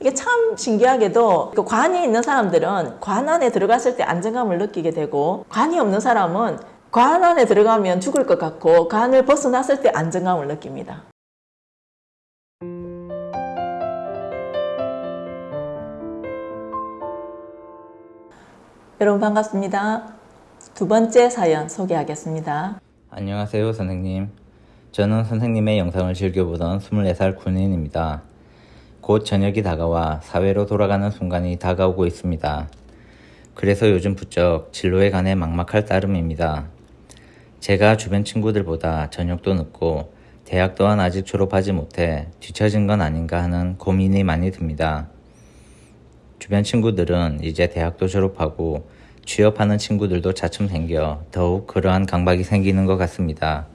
이게 참 신기하게도 그 관이 있는 사람들은 관 안에 들어갔을 때 안정감을 느끼게 되고 관이 없는 사람은 관 안에 들어가면 죽을 것 같고 관을 벗어났을 때 안정감을 느낍니다. 여러분 반갑습니다. 두 번째 사연 소개하겠습니다. 안녕하세요 선생님 저는 선생님의 영상을 즐겨보던 24살 군인입니다 곧 저녁이 다가와 사회로 돌아가는 순간이 다가오고 있습니다. 그래서 요즘 부쩍 진로에 관해 막막할 따름입니다. 제가 주변 친구들보다 저녁도 늦고 대학 또한 아직 졸업하지 못해 뒤처진 건 아닌가 하는 고민이 많이 듭니다. 주변 친구들은 이제 대학도 졸업하고 취업하는 친구들도 차츰 생겨 더욱 그러한 강박이 생기는 것 같습니다.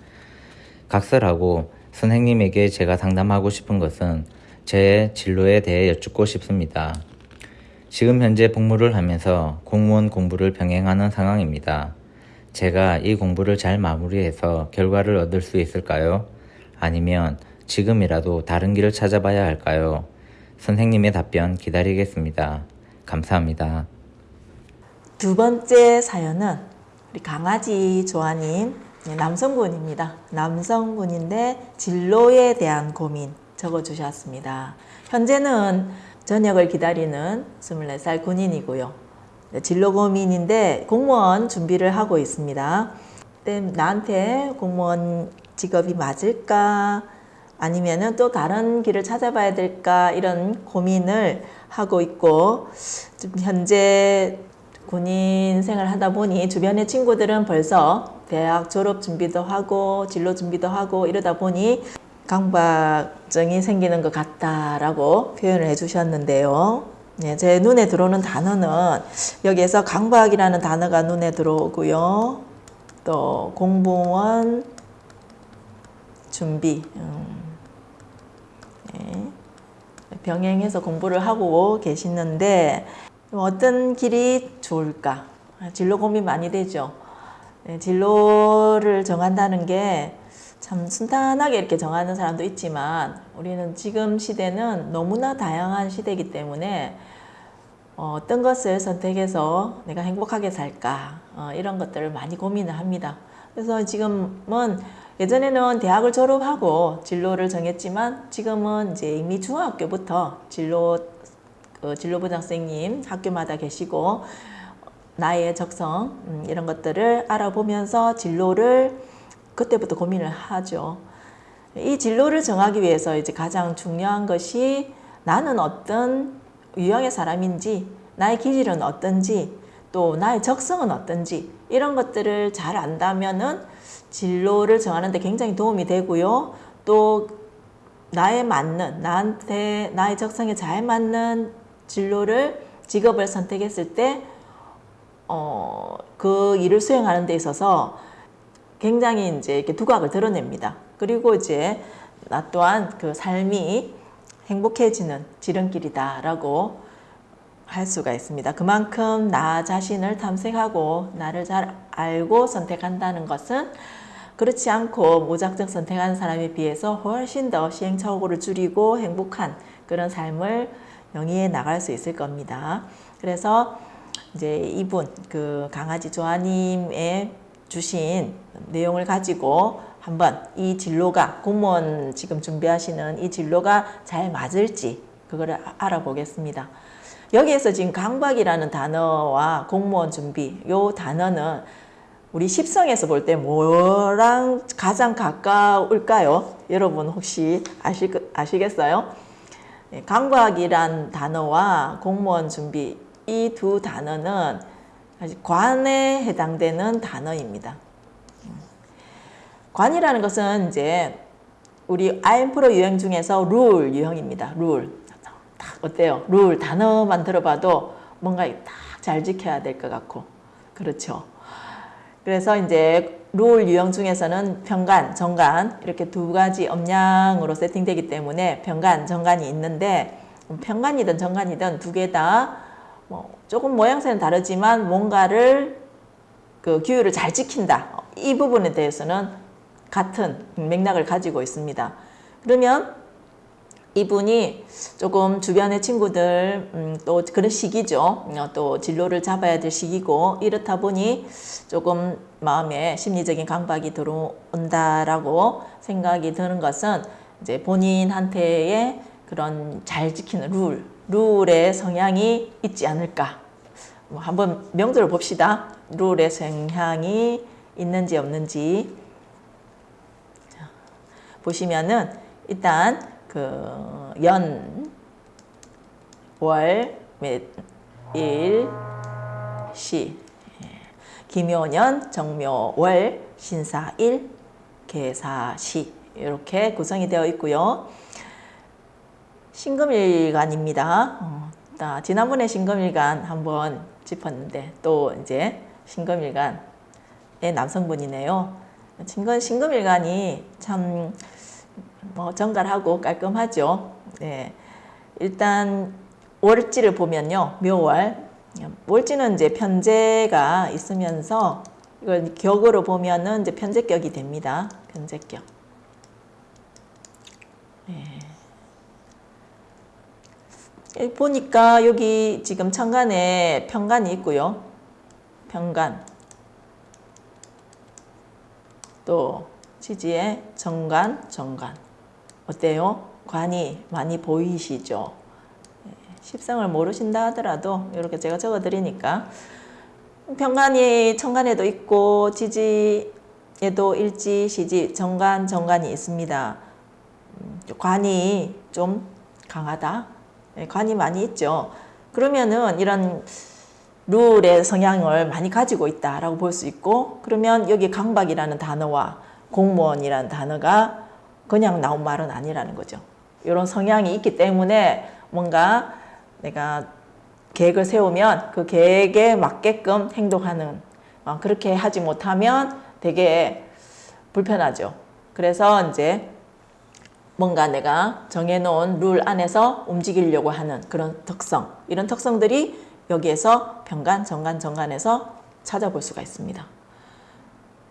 각설하고 선생님에게 제가 상담하고 싶은 것은 제 진로에 대해 여쭙고 싶습니다. 지금 현재 복무를 하면서 공무원 공부를 병행하는 상황입니다. 제가 이 공부를 잘 마무리해서 결과를 얻을 수 있을까요? 아니면 지금이라도 다른 길을 찾아봐야 할까요? 선생님의 답변 기다리겠습니다. 감사합니다. 두 번째 사연은 우리 강아지 조아님 네, 남성분입니다. 남성분인데 진로에 대한 고민 적어주셨습니다. 현재는 전역을 기다리는 24살 군인이고요. 네, 진로 고민인데 공무원 준비를 하고 있습니다. 나한테 공무원 직업이 맞을까? 아니면 또 다른 길을 찾아봐야 될까? 이런 고민을 하고 있고, 현재 군인 생활 하다 보니 주변의 친구들은 벌써 대학 졸업 준비도 하고 진로 준비도 하고 이러다 보니 강박증이 생기는 것 같다라고 표현을 해주셨는데요. 네, 제 눈에 들어오는 단어는 여기에서 강박이라는 단어가 눈에 들어오고요. 또 공무원 준비 음, 네, 병행해서 공부를 하고 계시는데 어떤 길이 좋을까? 진로 고민 많이 되죠. 네, 진로를 정한다는 게 참 순탄하게 이렇게 정하는 사람도 있지만 우리는 지금 시대는 너무나 다양한 시대이기 때문에 어, 떤 것을 선택해서 내가 행복하게 살까 어, 이런 것들을 많이 고민을 합니다. 그래서 지금은 예전에는 대학을 졸업하고 진로를 정했지만 지금은 이제 이미 중학교부터 진로 그 진로부장 선생님 학교마다 계시고 나의 적성 음, 이런 것들을 알아보면서 진로를 그때부터 고민을 하죠. 이 진로를 정하기 위해서 이제 가장 중요한 것이 나는 어떤 유형의 사람인지 나의 기질은 어떤지 또 나의 적성은 어떤지 이런 것들을 잘 안다면 은 진로를 정하는 데 굉장히 도움이 되고요. 또 나에 맞는 나한테 나의 적성에 잘 맞는 진로를 직업을 선택했을 때 어, 그 일을 수행하는 데 있어서 굉장히 이제 이렇게 두각을 드러냅니다. 그리고 이제 나 또한 그 삶이 행복해지는 지름길이다라고 할 수가 있습니다. 그만큼 나 자신을 탐색하고 나를 잘 알고 선택한다는 것은 그렇지 않고 무작정 선택하는 사람에 비해서 훨씬 더 시행착오를 줄이고 행복한 그런 삶을 영위해 나갈 수 있을 겁니다. 그래서 이제 이분 그 강아지 조아님의 주신 내용을 가지고 한번 이 진로가 공무원 지금 준비하시는 이 진로가 잘 맞을지 그거를 알아보겠습니다. 여기에서 지금 강박이라는 단어와 공무원 준비 요 단어는 우리 십성에서 볼 때 뭐랑 가장 가까울까요? 여러분 혹시 아시, 아시겠어요? 예, 강박이란 단어와 공무원 준비 이 두 단어는 관에 해당되는 단어입니다. 관이라는 것은 이제 우리 아임프로 유형 중에서 룰 유형입니다. 룰. 딱 어때요? 룰 단어만 들어봐도 뭔가 딱 잘 지켜야 될 것 같고 그렇죠. 그래서 이제 롤 유형 중에서는 평간, 정간 이렇게 두 가지 음량으로 세팅되기 때문에 평간, 정간이 있는데 평간이든 정간이든 두 개 다 뭐 조금 모양새는 다르지만 뭔가를 그 규율을 잘 지킨다. 이 부분에 대해서는 같은 맥락을 가지고 있습니다. 그러면 이분이 조금 주변의 친구들 음, 또 그런 시기죠. 어, 또 진로를 잡아야 될 시기고 이렇다 보니 조금 마음에 심리적인 강박이 들어온다라고 생각이 드는 것은 이제 본인한테의 그런 잘 지키는 룰, 룰의 성향이 있지 않을까. 뭐 한번 명도를 봅시다. 룰의 성향이 있는지 없는지 자, 보시면은 일단 그 연, 월, 일, 시, 예. 김효년, 정묘월, 신사일, 계사시 이렇게 구성이 되어 있고요. 신금일간입니다. 어, 자, 지난번에 신금일간 한번 짚었는데 또 이제 신금일간의 남성분이네요. 신금, 신금일간이 참 뭐 정갈하고 깔끔하죠. 네. 일단 월지를 보면요. 묘월. 월지는 이제 편제가 있으면서 이걸 격으로 보면은 이제 편제격이 됩니다. 편제격. 네. 보니까 여기 지금 천간에 편간이 있고요. 편간. 또 지지에 정간, 정간. 어때요? 관이 많이 보이시죠? 예, 십성을 모르신다 하더라도 이렇게 제가 적어 드리니까 평간이 천간에도 있고 지지에도 일지, 시지, 정간, 정간이 있습니다. 음, 관이 좀 강하다. 예, 관이 많이 있죠. 그러면은 이런 룰의 성향을 많이 가지고 있다라고 볼 수 있고 그러면 여기 강박이라는 단어와 공무원이라는 단어가 그냥 나온 말은 아니라는 거죠. 이런 성향이 있기 때문에 뭔가 내가 계획을 세우면 그 계획에 맞게끔 행동하는 어, 그렇게 하지 못하면 되게 불편하죠. 그래서 이제 뭔가 내가 정해놓은 룰 안에서 움직이려고 하는 그런 특성 이런 특성들이 여기에서 병간, 정간, 정간에서 찾아볼 수가 있습니다.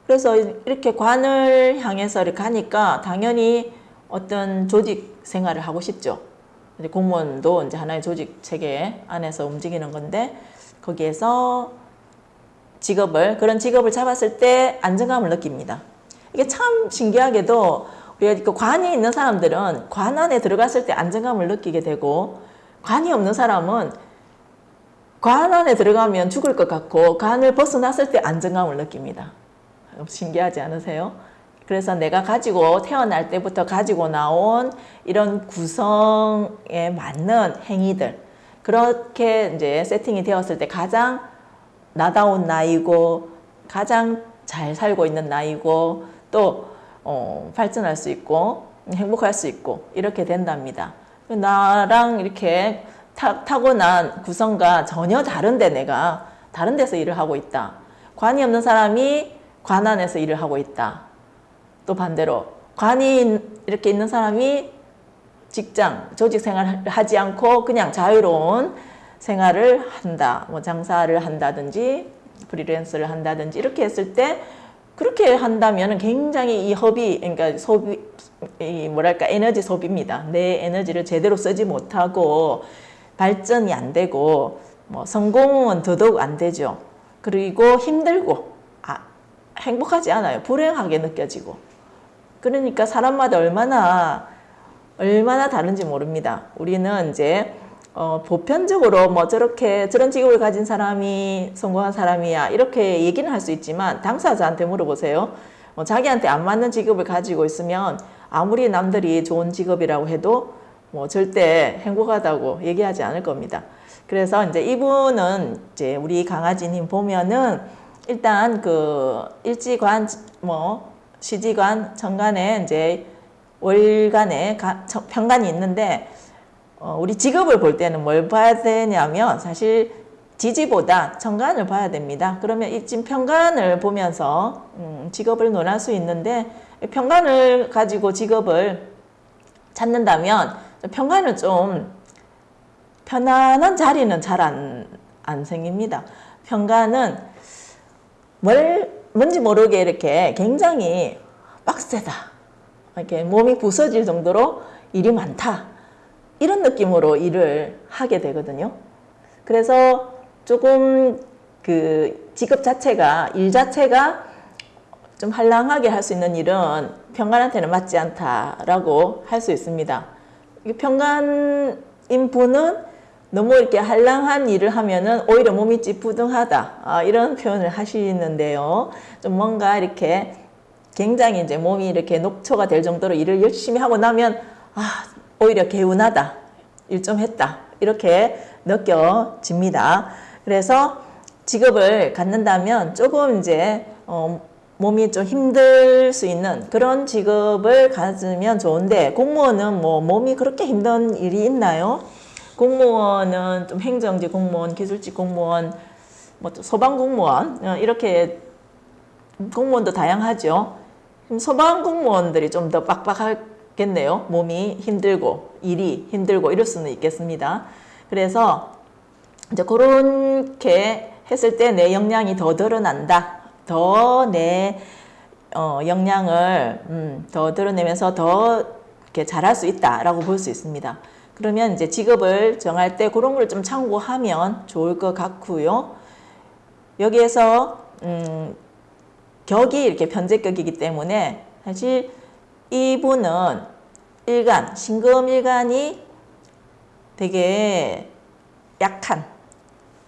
그래서 이렇게 관을 향해서 이렇게 가니까 당연히 어떤 조직 생활을 하고 싶죠. 이제 공무원도 이제 하나의 조직 체계 안에서 움직이는 건데 거기에서 직업을 그런 직업을 잡았을 때 안정감을 느낍니다. 이게 참 신기하게도 그 관이 있는 사람들은 관 안에 들어갔을 때 안정감을 느끼게 되고 관이 없는 사람은 관 안에 들어가면 죽을 것 같고 관을 벗어났을 때 안정감을 느낍니다. 신기하지 않으세요? 그래서 내가 가지고 태어날 때부터 가지고 나온 이런 구성에 맞는 행위들 그렇게 이제 세팅이 되었을 때 가장 나다운 나이고 가장 잘 살고 있는 나이고 또 어, 발전할 수 있고 행복할 수 있고 이렇게 된답니다. 나랑 이렇게 타, 타고난 구성과 전혀 다른데 내가 다른 데서 일을 하고 있다. 관이 없는 사람이 관 안에서 일을 하고 있다. 또 반대로 관이 이렇게 있는 사람이 직장, 조직 생활을 하지 않고 그냥 자유로운 생활을 한다. 뭐 장사를 한다든지 프리랜서를 한다든지 이렇게 했을 때 그렇게 한다면 굉장히 이 허비, 그러니까 소비, 이 뭐랄까 에너지 소비입니다. 내 에너지를 제대로 쓰지 못하고 발전이 안 되고 뭐 성공은 더더욱 안 되죠. 그리고 힘들고 행복하지 않아요. 불행하게 느껴지고. 그러니까 사람마다 얼마나 얼마나 다른지 모릅니다. 우리는 이제 어, 보편적으로 뭐 저렇게 저런 직업을 가진 사람이 성공한 사람이야 이렇게 얘기는 할 수 있지만 당사자한테 물어보세요. 어, 자기한테 안 맞는 직업을 가지고 있으면 아무리 남들이 좋은 직업이라고 해도 뭐 절대 행복하다고 얘기하지 않을 겁니다. 그래서 이제 이분은 이제 우리 강아지님 보면은 일단 그 일지관 뭐 시지관 정관에 이제 월간에 가, 편간이 있는데 어, 우리 직업을 볼 때는 뭘 봐야 되냐면 사실 지지보다 정관을 봐야 됩니다. 그러면 이진 편간을 보면서 음, 직업을 논할 수 있는데 편간을 가지고 직업을 찾는다면 편간은 좀 편안한 자리는 잘안 안 생깁니다. 편간은 뭘, 뭔지 모르게 이렇게 굉장히 빡세다. 이렇게 몸이 부서질 정도로 일이 많다. 이런 느낌으로 일을 하게 되거든요. 그래서 조금 그 직업 자체가 일 자체가 좀 한량하게 할 수 있는 일은 평간한테는 맞지 않다라고 할 수 있습니다. 이 평간인 분은 너무 이렇게 한량한 일을 하면은 오히려 몸이 찌뿌둥하다 아, 이런 표현을 하시는데요. 좀 뭔가 이렇게 굉장히 이제 몸이 이렇게 녹초가 될 정도로 일을 열심히 하고 나면 아 오히려 개운하다 일 좀 했다 이렇게 느껴집니다. 그래서 직업을 갖는다면 조금 이제 어, 몸이 좀 힘들 수 있는 그런 직업을 가지면 좋은데 공무원은 뭐 몸이 그렇게 힘든 일이 있나요? 공무원은 좀 행정직 공무원, 기술직 공무원, 뭐 소방 공무원 어, 이렇게 공무원도 다양하죠. 그럼 소방 공무원들이 좀 더 빡빡하 겠네요. 몸이 힘들고 일이 힘들고 이럴 수는 있겠습니다. 그래서 이제 그렇게 했을 때 내 역량이 더 드러난다. 더내 어, 역량을 음, 더 드러내면서 더 이렇게 잘할 수 있다라고 볼 수 있습니다. 그러면 이제 직업을 정할 때 그런 걸 좀 참고하면 좋을 것 같고요. 여기에서 음, 격이 이렇게 변제격이기 때문에 사실 이분은 일간, 신금일간이 되게 약한,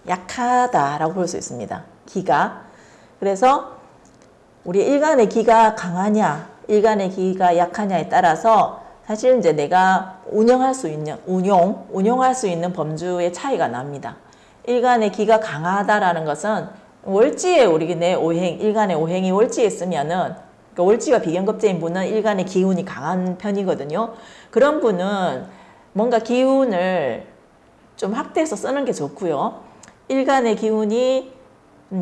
약하다라고 볼 수 있습니다. 기가. 그래서 우리 일간의 기가 강하냐, 일간의 기가 약하냐에 따라서 사실 이제 내가 운영할 수 있는, 운용, 운용할 수 있는 범주의 차이가 납니다. 일간의 기가 강하다라는 것은 월지에 우리 내 오행, 일간의 오행이 월지에 있으면은 그러니까 월지가 비견급제인 분은 일간의 기운이 강한 편이거든요. 그런 분은 뭔가 기운을 좀 확대해서 쓰는 게 좋고요. 일간의 기운이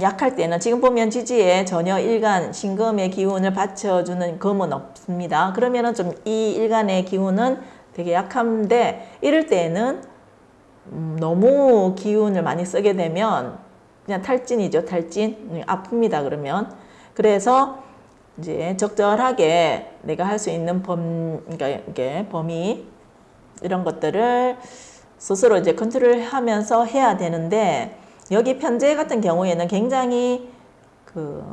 약할 때는 지금 보면 지지에 전혀 일간 신금의 기운을 받쳐주는 금은 없습니다. 그러면은 좀 이 일간의 기운은 되게 약한데 이럴 때에는 음, 너무 기운을 많이 쓰게 되면 그냥 탈진이죠, 탈진. 음, 아픕니다, 그러면. 그래서 이제 적절하게 내가 할 수 있는 범, 그러니까 이게 범위 이런 것들을 스스로 이제 컨트롤 하면서 해야 되는데 여기 편제 같은 경우에는 굉장히 그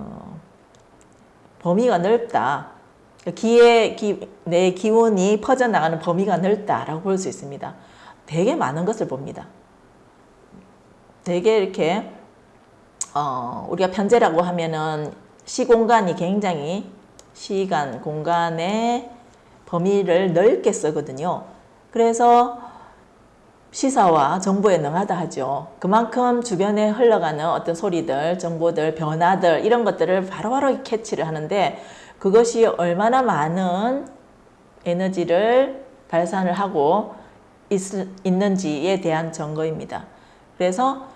범위가 넓다. 기의 기, 내 기운이 퍼져나가는 범위가 넓다라고 볼 수 있습니다. 되게 많은 것을 봅니다. 되게 이렇게 어, 우리가 편제라고 하면은 시공간이 굉장히 시간, 공간의 범위를 넓게 쓰거든요. 그래서 시사와 정보에 능하다 하죠. 그만큼 주변에 흘러가는 어떤 소리들, 정보들, 변화들 이런 것들을 바로바로 캐치를 하는데 그것이 얼마나 많은 에너지를 발산을 하고 있, 있는지에 대한 증거입니다. 그래서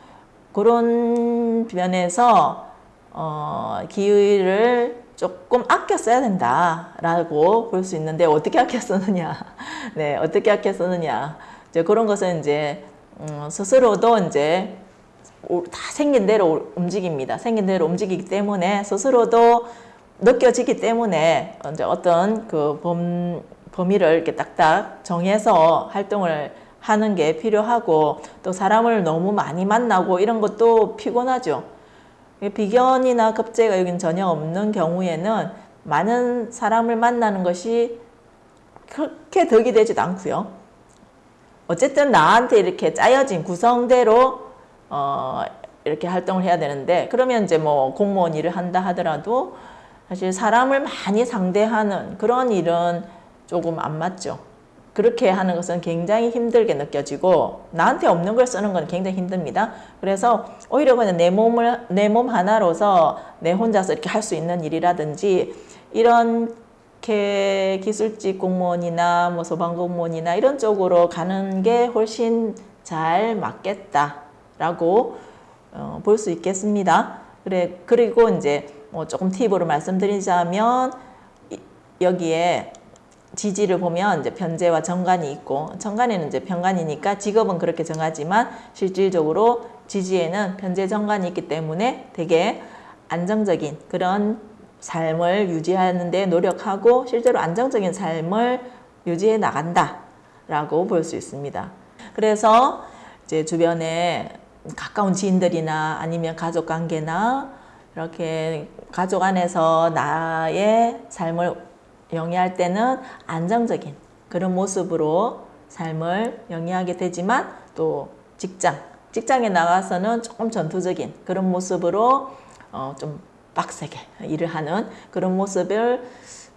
그런 면에서 어, 기회를 조금 아껴 써야 된다라고 볼 수 있는데 어떻게 아껴 쓰느냐, 네 어떻게 아껴 쓰느냐 이제 그런 것은 이제 음, 스스로도 이제 다 생긴 대로 움직입니다. 생긴 대로 움직이기 때문에 스스로도 느껴지기 때문에 이제 어떤 그 범, 범위를 이렇게 딱딱 정해서 활동을 하는 게 필요하고 또 사람을 너무 많이 만나고 이런 것도 피곤하죠. 비견이나 급제가 여긴 전혀 없는 경우에는 많은 사람을 만나는 것이 그렇게 덕이 되지도 않고요. 어쨌든 나한테 이렇게 짜여진 구성대로 어 이렇게 활동을 해야 되는데 그러면 이제 뭐 공무원 일을 한다 하더라도 사실 사람을 많이 상대하는 그런 일은 조금 안 맞죠. 그렇게 하는 것은 굉장히 힘들게 느껴지고 나한테 없는 걸 쓰는 건 굉장히 힘듭니다. 그래서 오히려 그냥 내 몸을 내 몸 하나로서 내 혼자서 이렇게 할 수 있는 일이라든지 이렇게 기술직 공무원이나 뭐 소방 공무원이나 이런 쪽으로 가는 게 훨씬 잘 맞겠다라고 어, 볼 수 있겠습니다. 그래 그리고 이제 뭐 조금 팁으로 말씀드리자면 여기에 지지를 보면 이제 편제와 정관이 있고 정관에는 이제 편관이니까 직업은 그렇게 정하지만 실질적으로 지지에는 편제 정관이 있기 때문에 되게 안정적인 그런 삶을 유지하는 데 노력하고 실제로 안정적인 삶을 유지해 나간다 된다라고 볼 수 있습니다. 그래서 이제 주변에 가까운 지인들이나 아니면 가족 관계나 이렇게 가족 안에서 나의 삶을 영위할 때는 안정적인 그런 모습으로 삶을 영위하게 되지만 또 직장, 직장에 나가서는 조금 전투적인 그런 모습으로 어, 좀 빡세게 일을 하는 그런 모습을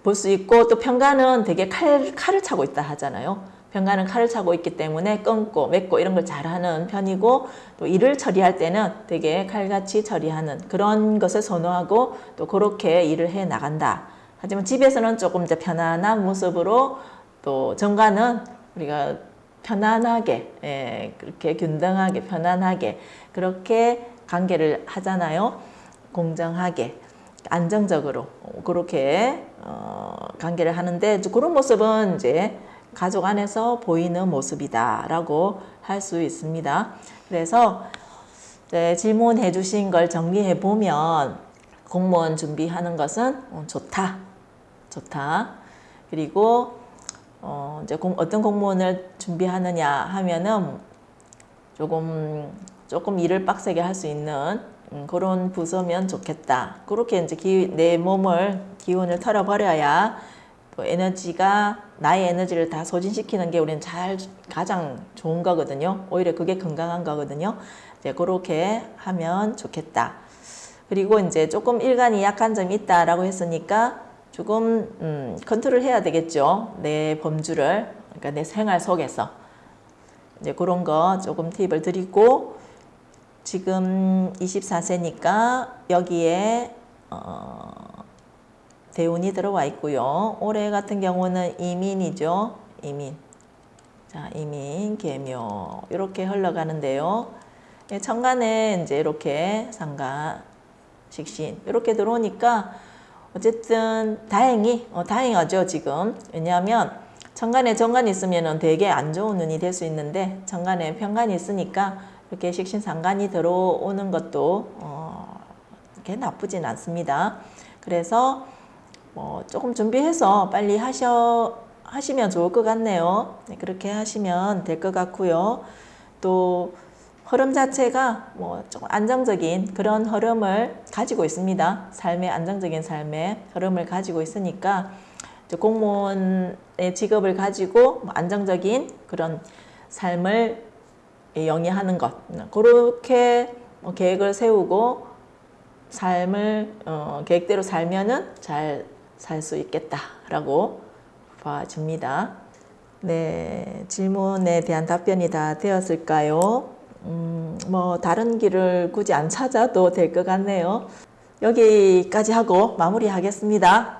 볼 수 있고 또 평가는 되게 칼, 칼을 차고 있다 하잖아요. 평가는 칼을 차고 있기 때문에 끊고 맺고 이런 걸 잘하는 편이고 또 일을 처리할 때는 되게 칼같이 처리하는 그런 것을 선호하고 또 그렇게 일을 해 나간다. 하지만 집에서는 조금 더 편안한 모습으로 또 정가는 우리가 편안하게 예, 그렇게 균등하게 편안하게 그렇게 관계를 하잖아요. 공정하게 안정적으로 그렇게 어, 관계를 하는데 그런 모습은 이제 가족 안에서 보이는 모습이다라고 할 수 있습니다. 그래서 네, 질문해 주신 걸 정리해 보면 공무원 준비하는 것은 어, 좋다, 좋다. 그리고 어, 이제 공, 어떤 공무원을 준비하느냐 하면은 조금 조금 일을 빡세게 할 수 있는 음, 그런 부서면 좋겠다. 그렇게 이제 기, 내 몸을 기운을 털어버려야 또 에너지가 나의 에너지를 다 소진시키는 게 우리는 잘 가장 좋은 거거든요. 오히려 그게 건강한 거거든요. 이제 그렇게 하면 좋겠다. 그리고 이제 조금 일간이 약한 점이 있다라고 했으니까 조금 음, 컨트롤 해야 되겠죠. 내 범주를 그러니까 내 생활 속에서 이제 그런 거 조금 팁을 드리고 지금 24세니까 여기에 어, 대운이 들어와 있고요. 올해 같은 경우는 이민이죠. 이민. 자, 이민, 개묘 이렇게 흘러가는데요. 예, 천간에 이제 이렇게 상가, 식신 이렇게 들어오니까 어쨌든 다행히 어, 다행하죠 지금 왜냐하면 천간에 정관이 있으면은 되게 안 좋은 운이 될 수 있는데 천간에 편간이 있으니까 이렇게 식신상간이 들어오는 것도 어, 그렇게 나쁘진 않습니다. 그래서 뭐 조금 준비해서 빨리 하셔 하시면 좋을 것 같네요. 네, 그렇게 하시면 될 것 같고요. 또 흐름 자체가 뭐 조금 안정적인 그런 흐름을 가지고 있습니다. 삶의 안정적인 삶의 흐름을 가지고 있으니까 공무원의 직업을 가지고 뭐 안정적인 그런 삶을 영위하는 것 그렇게 뭐 계획을 세우고 삶을 어, 계획대로 살면은 잘 살 수 있겠다라고 봐집니다. 네, 질문에 대한 답변이 다 되었을까요? 음, 뭐 다른 길을 굳이 안 찾아도 될 것 같네요. 여기까지 하고 마무리하겠습니다.